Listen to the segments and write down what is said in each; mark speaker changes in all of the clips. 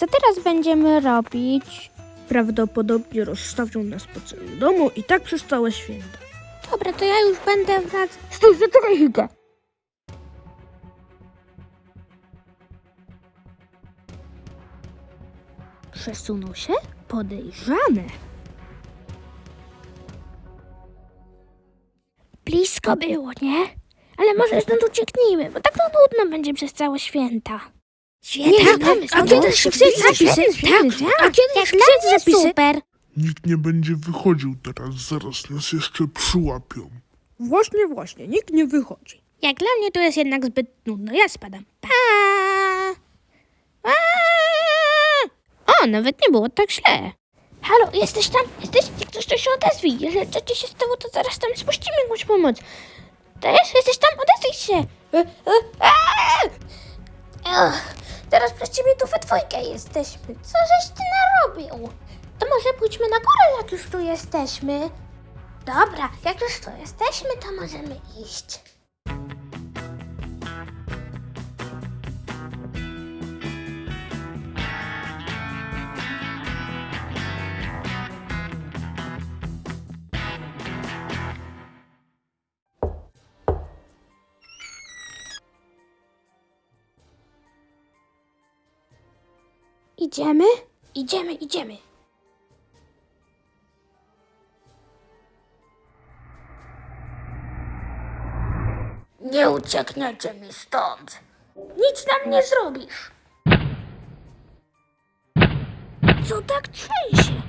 Speaker 1: Co teraz będziemy robić?
Speaker 2: Prawdopodobnie rozstawią nas po całym domu i tak przez całe święta.
Speaker 1: Dobra, to ja już będę wracać.
Speaker 2: Stój, zaczekaj chwilkę. Przesunął się? Podejrzane.
Speaker 1: Blisko było, nie? Ale może stąd ucieknijmy, bo tak to nudno będzie przez całe święta. Świetny
Speaker 2: tak,
Speaker 1: pomysł.
Speaker 2: a
Speaker 1: no
Speaker 2: kiedy
Speaker 1: to
Speaker 2: się
Speaker 1: świetny,
Speaker 2: wstyd zapisy?
Speaker 1: świetny,
Speaker 2: Tak, a kiedy
Speaker 1: Jak
Speaker 2: się
Speaker 1: dla
Speaker 2: wstyd
Speaker 1: mnie
Speaker 2: zapisy?
Speaker 1: super.
Speaker 3: Nikt nie będzie wychodził teraz, zaraz nas jeszcze przyłapią.
Speaker 2: Właśnie, właśnie, nikt nie wychodzi.
Speaker 1: Jak dla mnie to jest jednak zbyt nudno. Ja spadam. Pa! A! O, nawet nie było tak źle. Halo, jesteś tam? Jesteś? Jak coś, to się odezwij. Jeżeli coś ci się stało, to zaraz tam spuścimy jakąś pomoc. Też? Jesteś tam? Odezwij się. E, e, a! Ech, Teraz przez ciebie tu we dwójkę jesteśmy. Co żeś ty narobił? To może pójdźmy na górę, jak już tu jesteśmy. Dobra, jak już tu jesteśmy, to możemy iść. Idziemy? Idziemy, idziemy. Nie uciekniecie mi stąd. Nic nam nie zrobisz. Co tak trzęsie?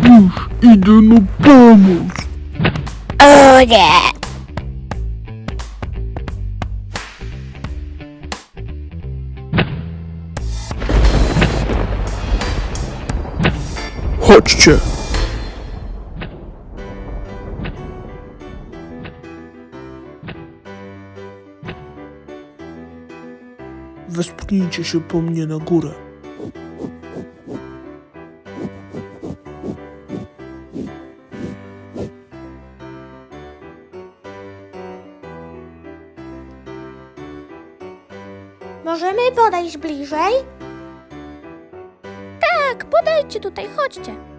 Speaker 3: Już idę no pomóc.
Speaker 1: O nie!
Speaker 3: Chodźcie. Wespnijcie się po mnie na górę.
Speaker 1: Możemy podejść bliżej? Tak, podejdźcie tutaj, chodźcie.